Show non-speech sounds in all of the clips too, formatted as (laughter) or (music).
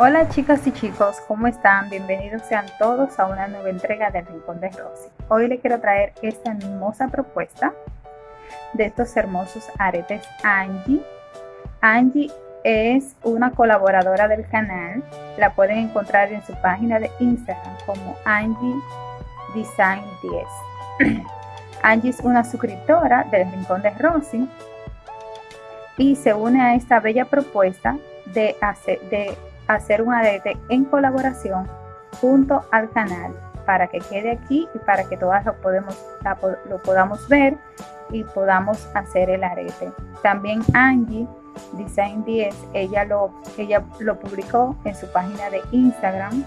Hola chicas y chicos, ¿cómo están? Bienvenidos sean todos a una nueva entrega del Rincón de Rosy. Hoy les quiero traer esta hermosa propuesta de estos hermosos aretes Angie. Angie es una colaboradora del canal, la pueden encontrar en su página de Instagram como Angie Design 10. (clears throat) Angie es una suscriptora del Rincón de Rosy y se une a esta bella propuesta de hacer, de hacer un arete en colaboración junto al canal para que quede aquí y para que todas lo, podemos, lo podamos ver y podamos hacer el arete. También Angie Design 10, ella lo, ella lo publicó en su página de Instagram,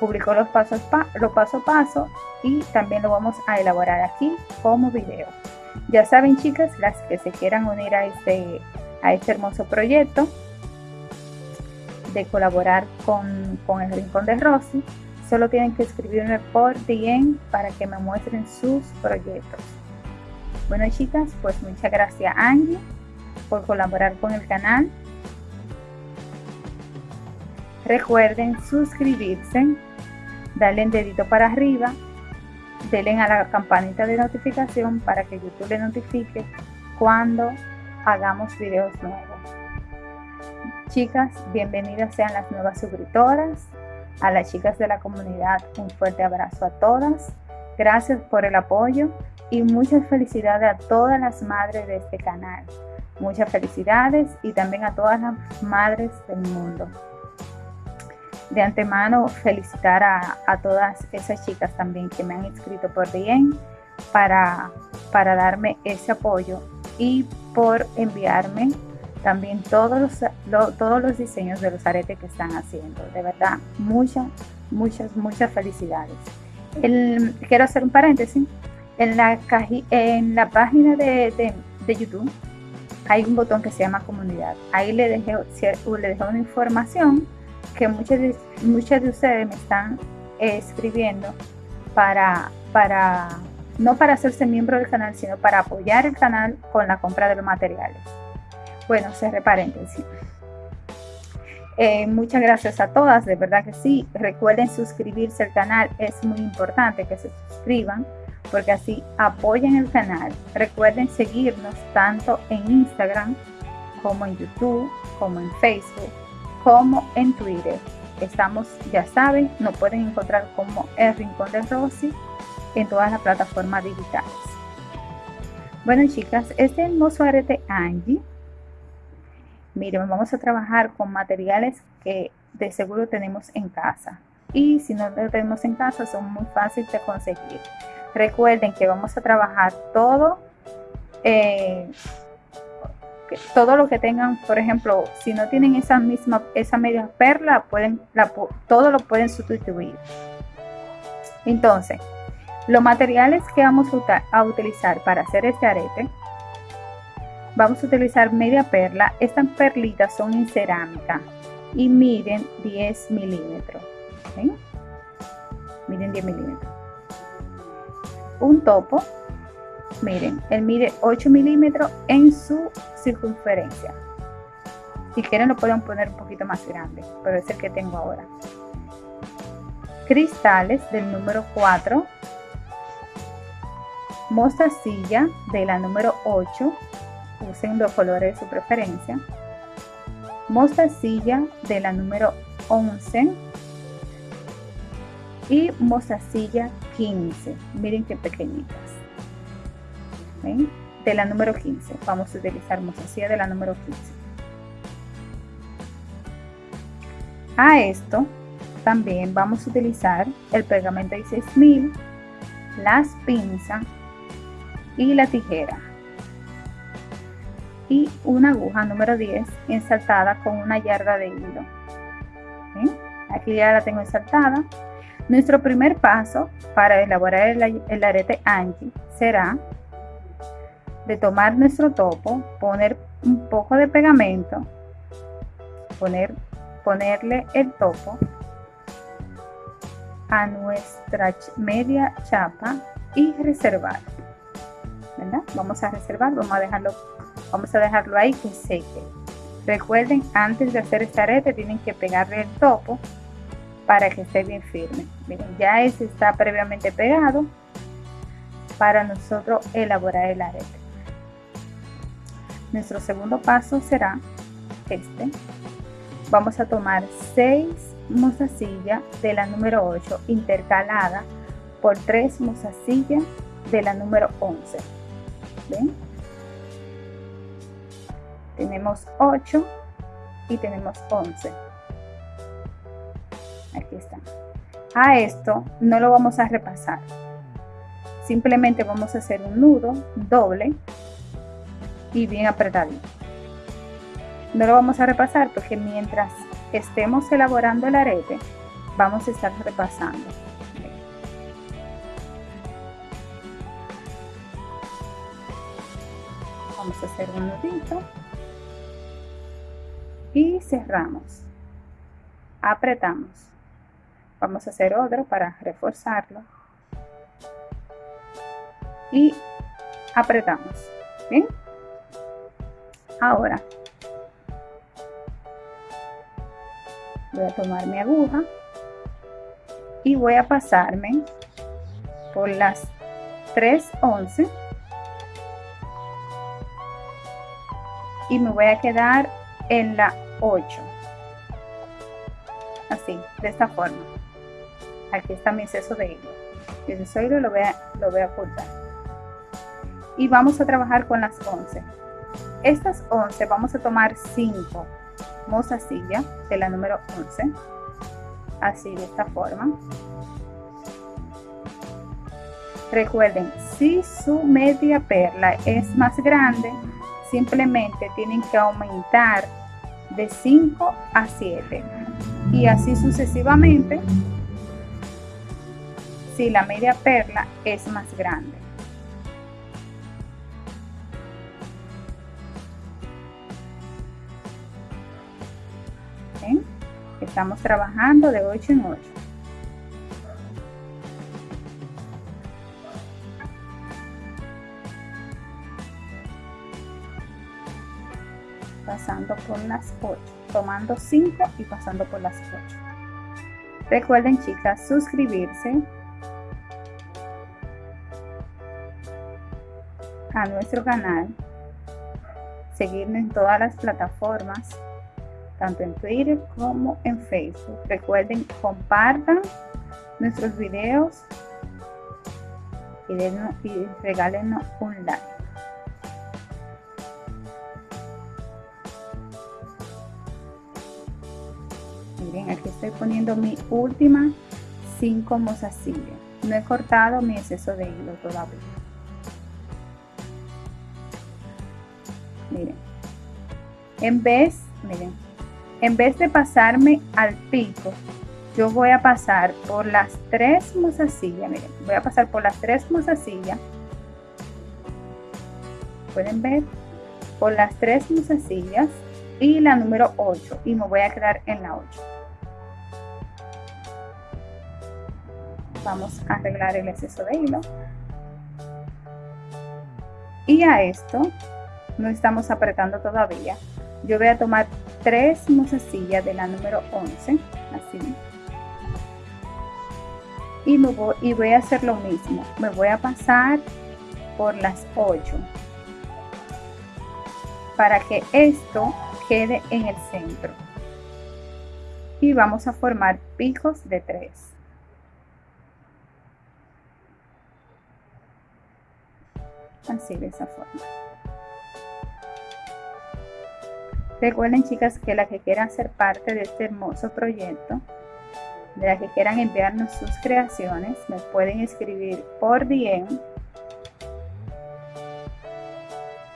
publicó los pasos, los paso a paso y también lo vamos a elaborar aquí como video. Ya saben chicas, las que se quieran unir a este, a este hermoso proyecto, de colaborar con, el Rincón de Rosy, solo tienen que escribirme por DM para que me muestren sus proyectos. Bueno chicas, pues muchas gracias Angie por colaborar con el canal. Recuerden suscribirse, darle un dedito para arriba, denle a la campanita de notificación para que YouTube le notifique cuando hagamos videos nuevos. Chicas, bienvenidas sean las nuevas suscriptoras. A las chicas de la comunidad, un fuerte abrazo a todas. Gracias por el apoyo y muchas felicidades a todas las madres de este canal. Muchas felicidades y también a todas las madres del mundo. De antemano, felicitar a, todas esas chicas también que me han inscrito por bien para, para darme ese apoyo y por enviarme también todos los, todos los diseños de los aretes que están haciendo. De verdad, muchas, muchas, muchas felicidades. quiero hacer un paréntesis. En la, en la página de, YouTube hay un botón que se llama comunidad. Ahí le dejé, le dejé una información que muchas de, muchas de ustedes me están escribiendo para, para, no para hacerse miembro del canal, sino para apoyar el canal con la compra de los materiales. Bueno, cerré paréntesis. Eh, muchas gracias a todas, de verdad que sí. Recuerden suscribirse al canal, es muy importante que se suscriban porque así apoyen el canal. Recuerden seguirnos tanto en Instagram como en YouTube, como en Facebook, como en Twitter. Estamos, ya saben, nos pueden encontrar como El Rincón de Rosy en todas las plataformas digitales. Bueno chicas, este hermoso arete Angie Miren, vamos a trabajar con materiales que de seguro tenemos en casa. Y si no lo tenemos en casa, son muy fáciles de conseguir. Recuerden que vamos a trabajar todo, eh, todo lo que tengan, por ejemplo, si no tienen esa misma, esa media perla, pueden, todo lo pueden sustituir. Entonces, los materiales que vamos a utilizar para hacer este arete Vamos a utilizar media perla. Estas perlitas son en cerámica y miden 10 milímetros. Miren 10 milímetros. Un topo, miren, él mide 8 milímetros en su circunferencia. Si quieren lo pueden poner un poquito más grande, pero es el que tengo ahora. Cristales del número 4. Mostacilla de la número 8 usen los colores de su preferencia. Mostacilla de la número 11 y mostacilla 15. Miren qué pequeñitas. De la número 15. Vamos a utilizar mostacilla de la número 15. A esto también vamos a utilizar el pegamento 6000, las pinzas y la tijera y una aguja número 10 ensaltada con una yarda de hilo. Aquí ya la tengo ensaltada. Nuestro primer paso para elaborar el, arete Angie será de tomar nuestro topo, poner un poco de pegamento, poner, ponerle el topo a nuestra media chapa y reservar. Vamos a reservar, vamos a dejarlo Vamos a dejarlo ahí que seque. Recuerden, antes de hacer este arete tienen que pegarle el topo para que esté bien firme. Miren, ya ese está previamente pegado para nosotros elaborar el arete. Nuestro segundo paso será este. Vamos a tomar 6 mozasillas de la número 8 intercalada por 3 mozasillas de la número 11. ¿Ven? Tenemos 8 y tenemos 11. Aquí está. A esto no lo vamos a repasar. Simplemente vamos a hacer un nudo doble y bien apretadito. No lo vamos a repasar porque mientras estemos elaborando el arete, vamos a estar repasando. Vamos a hacer un nudito y cerramos. Apretamos. Vamos a hacer otro para reforzarlo. Y apretamos. ¿Bien? Ahora voy a tomar mi aguja y voy a pasarme por las 3.11 y me voy a quedar en la 8 así de esta forma. Aquí está mi exceso de hilo. Y ese hilo lo voy a, lo voy a cortar y vamos a trabajar con las 11 estas 11 vamos a tomar 5 mozasilla de la número 11 así de esta forma. Recuerden si su media perla es más grande simplemente tienen que aumentar de 5 a 7 y así sucesivamente si la media perla es más grande. Estamos trabajando de 8 en 8. Pasando por las 8, tomando 5 y pasando por las 8. Recuerden chicas suscribirse a nuestro canal, seguirnos en todas las plataformas, tanto en Twitter como en Facebook. Recuerden, compartan nuestros videos y, y regálenos un like. Estoy poniendo mi última 5 mozasillas. No he cortado mi exceso de hilo todavía. Miren. En vez miren. En vez de pasarme al pico yo voy a pasar por las tres mozasillas miren. Voy a pasar por las tres mozasillas. Pueden ver por las tres mozasillas y la número 8 y me voy a quedar en la 8 vamos a arreglar el exceso de hilo. Y a esto no estamos apretando todavía. Yo voy a tomar tres mozasillas de la número 11 así. Y, me voy, y voy a hacer lo mismo. Me voy a pasar por las 8 para que esto quede en el centro. Y vamos a formar picos de 3 así de esa forma. Recuerden chicas que la que quieran ser parte de este hermoso proyecto de las que quieran enviarnos sus creaciones me pueden escribir por DM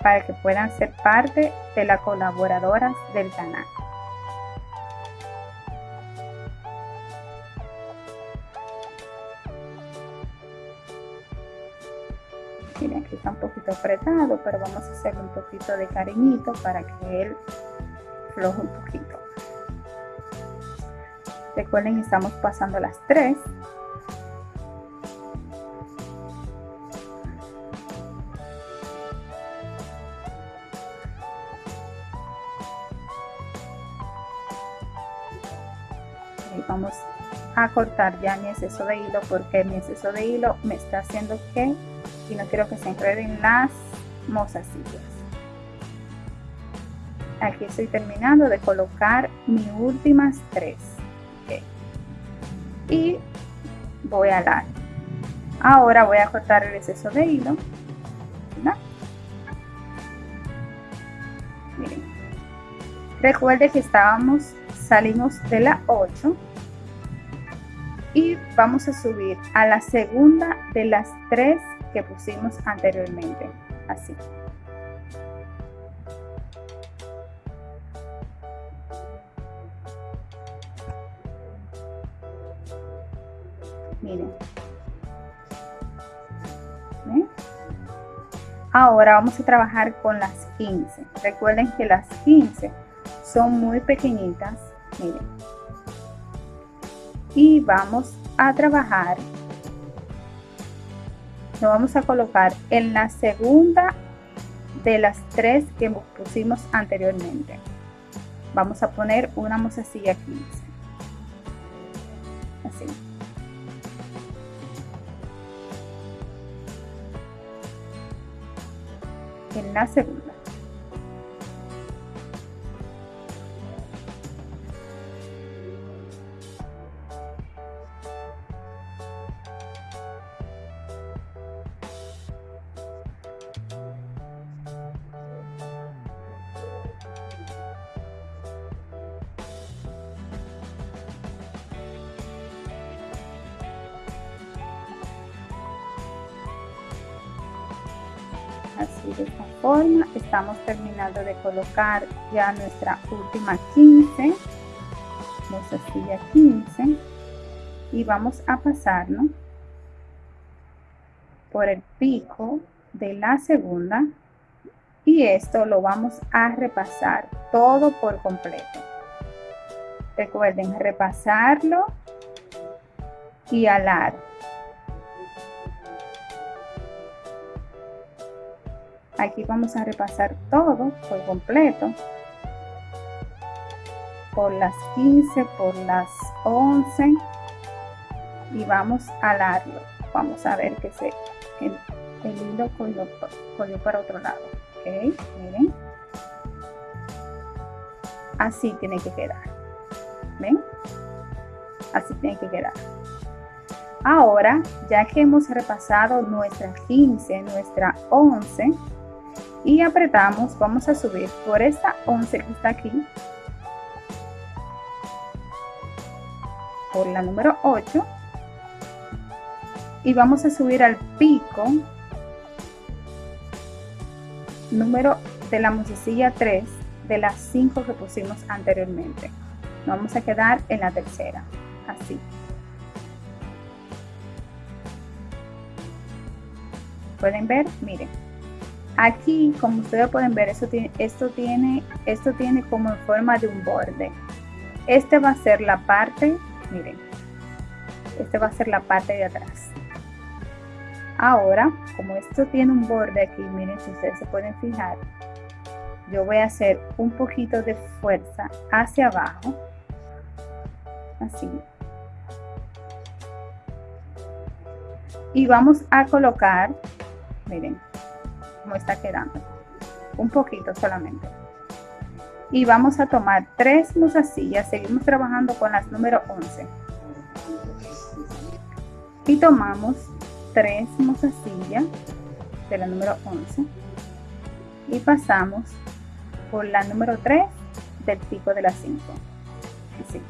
para que puedan ser parte de las colaboradoras del canal miren aquí está un poquito apretado, pero vamos a hacerle un poquito de cariñito para que él floje un poquito. Recuerden, estamos pasando las 3. vamos a cortar ya mi exceso de hilo porque mi exceso de hilo me está haciendo que y no quiero que se enreden las mozasillas. Aquí estoy terminando de colocar mis últimas tres. Y voy a dar. Ahora voy a cortar el exceso de hilo. Miren. Recuerde que estábamos salimos de la 8 y vamos a subir a la segunda de las tres que pusimos anteriormente. Así. Miren. Ahora vamos a trabajar con las 15 recuerden que las 15 son muy pequeñitas. Miren. Y vamos a trabajar lo vamos a colocar en la segunda de las tres que pusimos anteriormente. Vamos a poner una mozasilla 15 así. En la segunda. De colocar ya nuestra última 15 mozasilla 15 y vamos a pasarnos por el pico de la segunda. Y esto lo vamos a repasar todo por completo. Recuerden repasarlo y alar Aquí vamos a repasar todo por completo. Por las 15, por las 11. Y vamos a darlo. Vamos a ver que se, el, hilo cogió, para otro lado. Ok, miren. Así tiene que quedar. ¿Ven? Así tiene que quedar. Ahora, ya que hemos repasado nuestra 15, nuestra 11, y apretamos, vamos a subir por esta 11 que está aquí, por la número 8 y vamos a subir al pico número de la musicilla 3 de las 5 que pusimos anteriormente. vamos a quedar en la tercera, así. Pueden ver, miren. Aquí, como ustedes pueden ver, esto tiene, esto tiene, esto tiene como en forma de un borde. Este va a ser la parte, miren, este va a ser la parte de atrás. Ahora, como esto tiene un borde aquí, miren, si ustedes se pueden fijar, yo voy a hacer un poquito de fuerza hacia abajo, así. Y vamos a colocar, miren, está quedando. Un poquito solamente. Y vamos a tomar tres mozasillas. Seguimos trabajando con las número 11. Y tomamos tres mozasillas de la número 11. Y pasamos por la número 3 del pico de las 5. Así.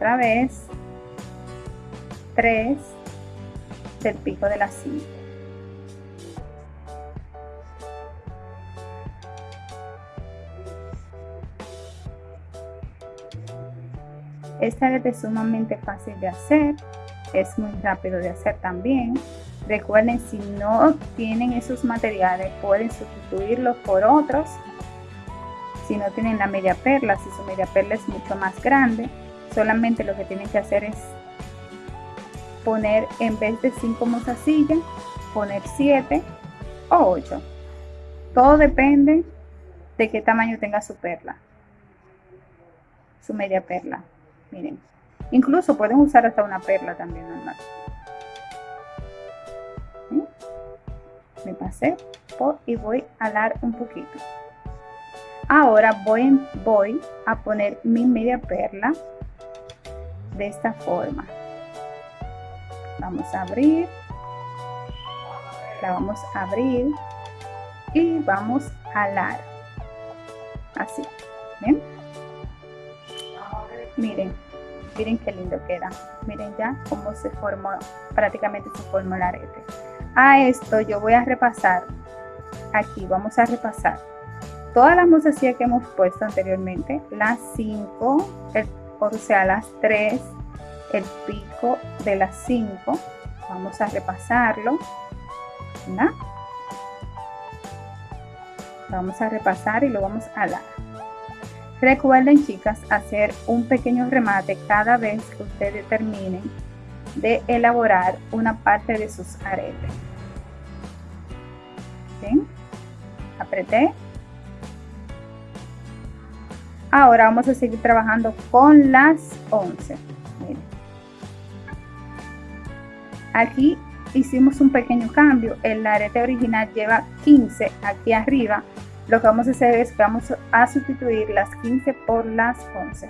Otra vez 3 del pico de la 5 esta es sumamente fácil de hacer es muy rápido de hacer también. Recuerden si no tienen esos materiales pueden sustituirlos por otros. Si no tienen la media perla si su media perla es mucho más grande solamente lo que tienen que hacer es poner en vez de 5 mozasillas, poner 7 o 8. Todo depende de qué tamaño tenga su perla, su media perla. Miren, incluso pueden usar hasta una perla también normal. Me pasé por y voy a alar un poquito. Ahora voy, voy a poner mi media perla de esta forma. Vamos a abrir. La vamos a abrir y vamos a alar. Así. Miren, miren qué lindo queda. Miren ya cómo se formó, prácticamente se formó el arete. A esto yo voy a repasar. Aquí vamos a repasar todas las mozasillas que hemos puesto anteriormente, las 5, o sea, las 3, el pico de las 5. Vamos a repasarlo. Vamos a repasar y lo vamos a dar. Recuerden, chicas, hacer un pequeño remate cada vez que ustedes terminen de elaborar una parte de sus aretes. ¿Ven? Apreté Ahora vamos a seguir trabajando con las 11. Aquí hicimos un pequeño cambio. El arete original lleva 15 aquí arriba. Lo que vamos a hacer es que vamos a sustituir las 15 por las 11.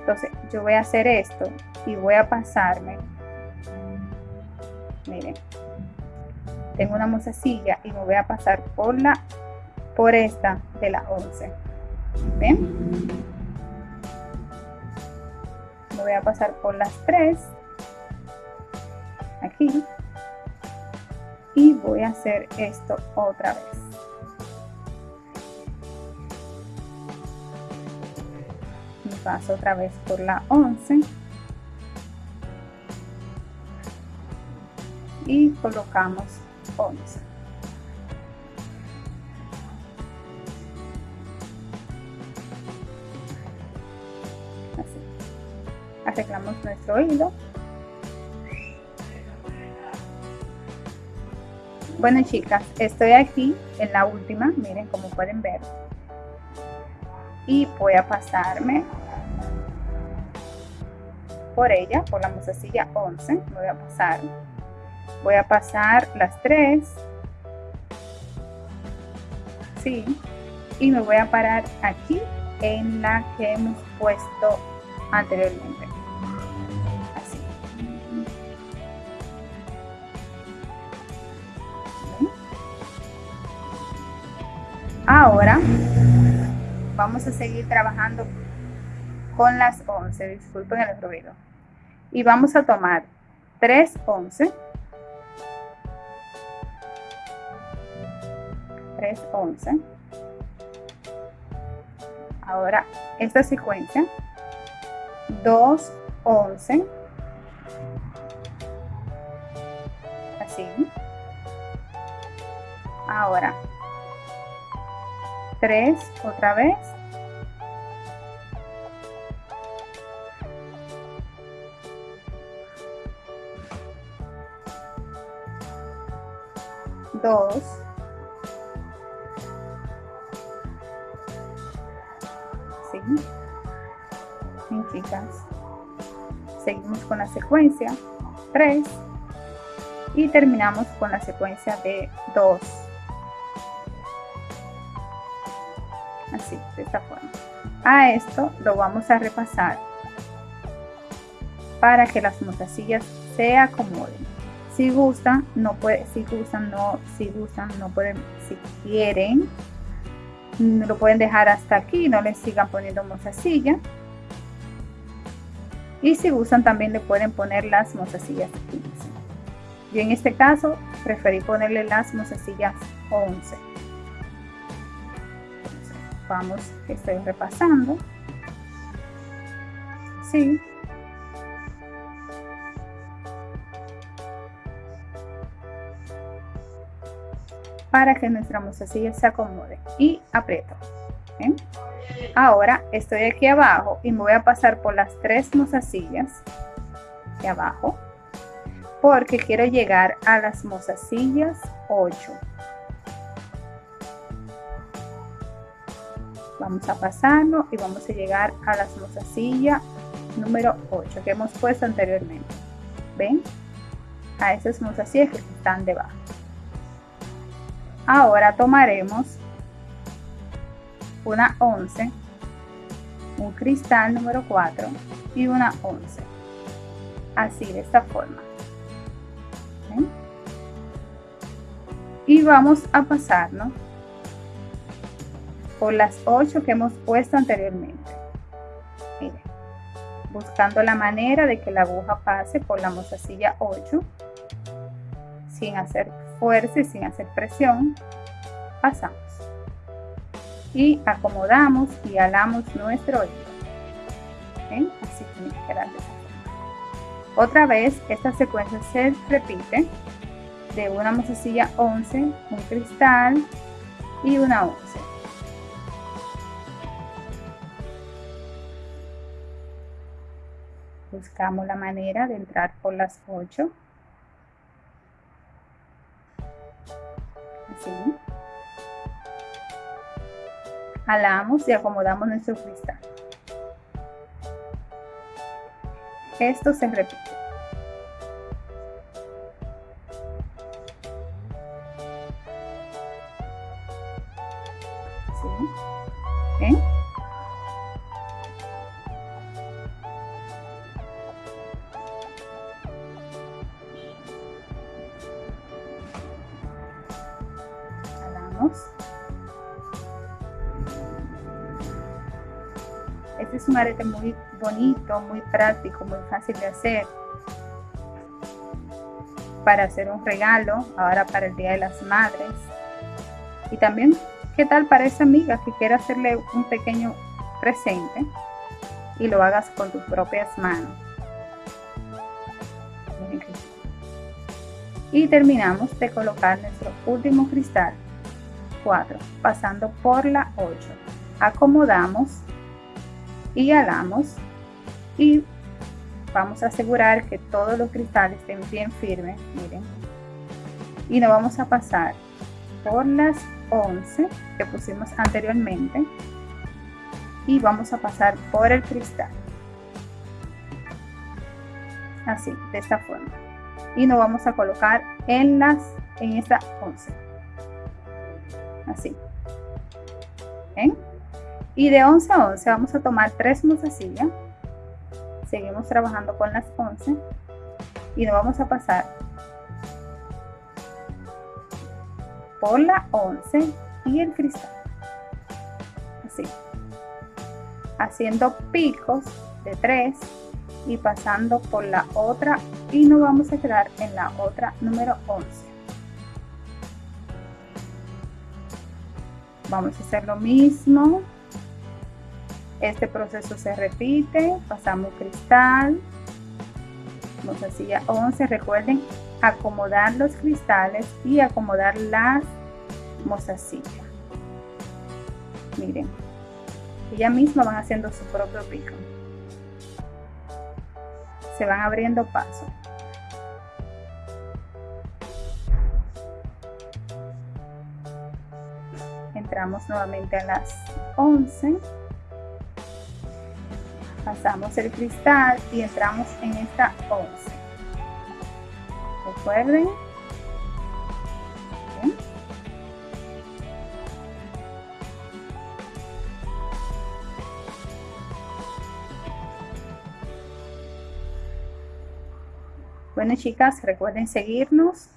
Entonces yo voy a hacer esto y voy a pasarme. Miren, tengo una mozasilla y me voy a pasar por la por esta de las 11. ¿Ven? Me voy a pasar por las tres. Aquí. Y voy a hacer esto otra vez. Me paso otra vez por la 11. Y colocamos 11. Arreglamos nuestro hilo bueno chicas estoy aquí en la última miren como pueden ver. Y voy a pasarme por ella por la musacilla 11 me voy a pasar. Voy a pasar las tres. Sí y me voy a parar aquí en la que hemos puesto anteriormente Ahora vamos a seguir trabajando con las 11, disculpen el ruido. Y vamos a tomar 3 11, 3 11. Ahora esta secuencia 2 11 así ahora 3 otra vez. Dos. Sí. Bien, chicas. Seguimos con la secuencia. 3. Y terminamos con la secuencia de 2. Así, de esta forma. A esto lo vamos a repasar para que las mozasillas se acomoden. Si gustan, no puede, si gustan, no, si gustan, no pueden, si quieren, lo pueden dejar hasta aquí, no les sigan poniendo mozasilla. Y si gustan también le pueden poner las mozasillas 15. Yo en este caso preferí ponerle las mozasillas 11 vamos, estoy repasando. Sí. Para que nuestra mozasilla se acomode y aprieto. Ahora estoy aquí abajo y me voy a pasar por las tres mozasillas de abajo. porque quiero llegar a las mozasillas 8 vamos a pasarlo y vamos a llegar a las mozasillas número 8 que hemos puesto anteriormente. Ven a esas mozasillas que están debajo. Ahora tomaremos una 11 un cristal número 4 y una 11 así de esta forma. Y vamos a pasarnos por las 8 que hemos puesto anteriormente. Buscando la manera de que la aguja pase por la mozasilla 8 sin hacer fuerza y sin hacer presión pasamos. Y acomodamos y alamos nuestro hilo así que otra vez esta secuencia se repite de una mozasilla 11 un cristal y una 11 buscamos la manera de entrar por las 8 así. Jalamos y acomodamos nuestro cristal. Esto se repite Este es un arete muy bonito, muy práctico, muy fácil de hacer. Para hacer un regalo, ahora para el Día de las Madres. Y también, ¿qué tal para esa amiga que quiera hacerle un pequeño presente y lo hagas con tus propias manos? Y terminamos de colocar nuestro último cristal 4, pasando por la 8. Acomodamos y alamos y vamos a asegurar que todos los cristales estén bien firmes, miren. Y nos vamos a pasar por las 11 que pusimos anteriormente y vamos a pasar por el cristal. Así, de esta forma. Y nos vamos a colocar en las en esta 11 así. Y de 11 a 11 vamos a tomar tres mozasillas. Seguimos trabajando con las 11 y nos vamos a pasar por la 11 y el cristal. Así. Haciendo picos de 3 y pasando por la otra y nos vamos a quedar en la otra número 11. Vamos a hacer lo mismo. Este proceso se repite pasamos cristal mozasilla 11 recuerden acomodar los cristales y acomodar las mozasillas miren ella misma van haciendo su propio pico. Se van abriendo pasos entramos nuevamente a las 11 pasamos el cristal y entramos en esta 11 recuerden. Bueno chicas, recuerden seguirnos,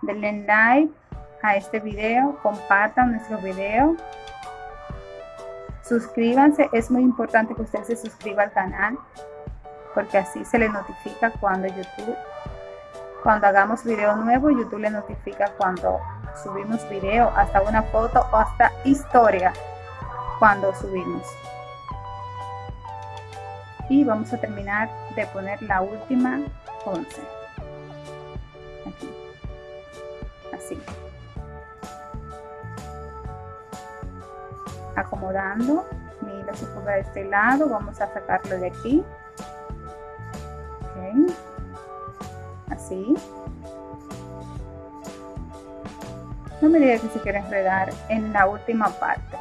denle like, a este video, compartan nuestro video, suscríbanse, es muy importante que usted se suscriba al canal porque así se le notifica cuando YouTube, cuando hagamos video nuevo, YouTube le notifica cuando subimos video, hasta una foto o hasta historia cuando subimos. Y vamos a terminar de poner la última 11. Acomodando mi hilo se de este lado vamos a sacarlo de aquí así. No me diga que se quiere enredar en la última parte.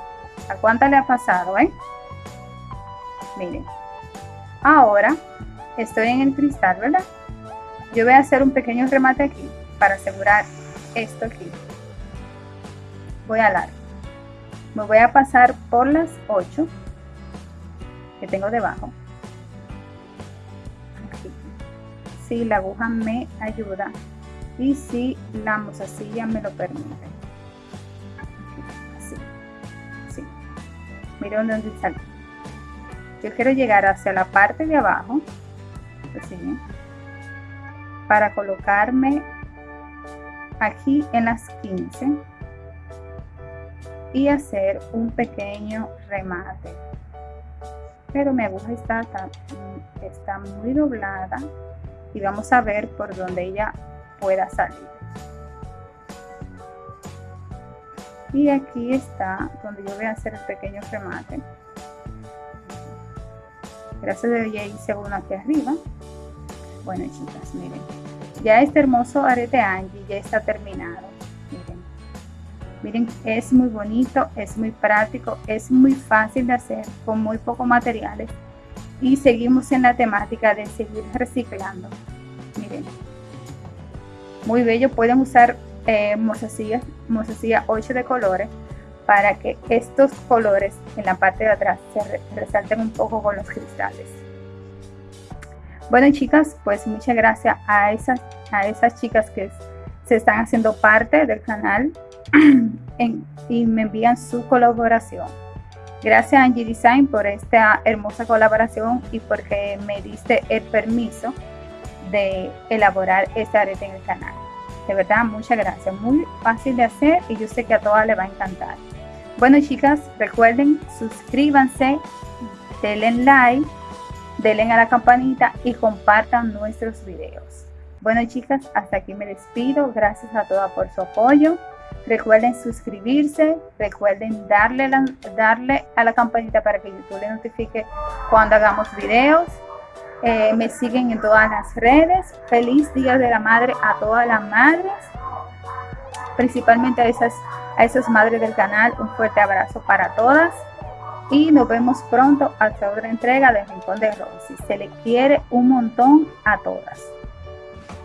¿A cuánta le ha pasado, eh? Miren. Ahora estoy en el cristal, ¿verdad? Yo voy a hacer un pequeño remate aquí para asegurar esto aquí. Voy a largo. Me voy a pasar por las 8 que tengo debajo. Si la aguja me ayuda y si la mozasilla me lo permite. Así. Así. Miren dónde sale. Yo quiero llegar hacia la parte de abajo. Así, para colocarme aquí en las 15 y hacer un pequeño remate. Pero mi aguja está, está muy doblada y vamos a ver por donde ella pueda salir. Y aquí está donde yo voy a hacer el pequeño remate. Gracias a Dios ya hice uno aquí arriba. Bueno chicas miren. Ya este hermoso arete Angie ya está terminado Miren, es muy bonito, es muy práctico, es muy fácil de hacer con muy pocos materiales. Y seguimos en la temática de seguir reciclando. Miren, muy bello. Pueden usar eh, mozasilla 8 de colores para que estos colores en la parte de atrás se resalten un poco con los cristales. Bueno chicas, pues muchas gracias a esas, a esas chicas que se están haciendo parte del canal (clears throat) y me envían su colaboración. Gracias Angie Design por esta hermosa colaboración y porque me diste el permiso de elaborar este arete en el canal. De verdad, muchas gracias. Muy fácil de hacer y yo sé que a todas les va a encantar. Bueno chicas, recuerden, suscríbanse, denle like, denle a la campanita y compartan nuestros videos. Bueno chicas, hasta aquí me despido. Gracias a todas por su apoyo. Recuerden suscribirse, recuerden darle, darle a la campanita para que YouTube les notifique cuando hagamos videos. Eh, me siguen en todas las redes. Feliz Día de la Madre a todas las madres, principalmente a esas, a esas madres del canal. Un fuerte abrazo para todas y nos vemos pronto hasta otra entrega de Rincón de Rosy. Se le quiere un montón a todas.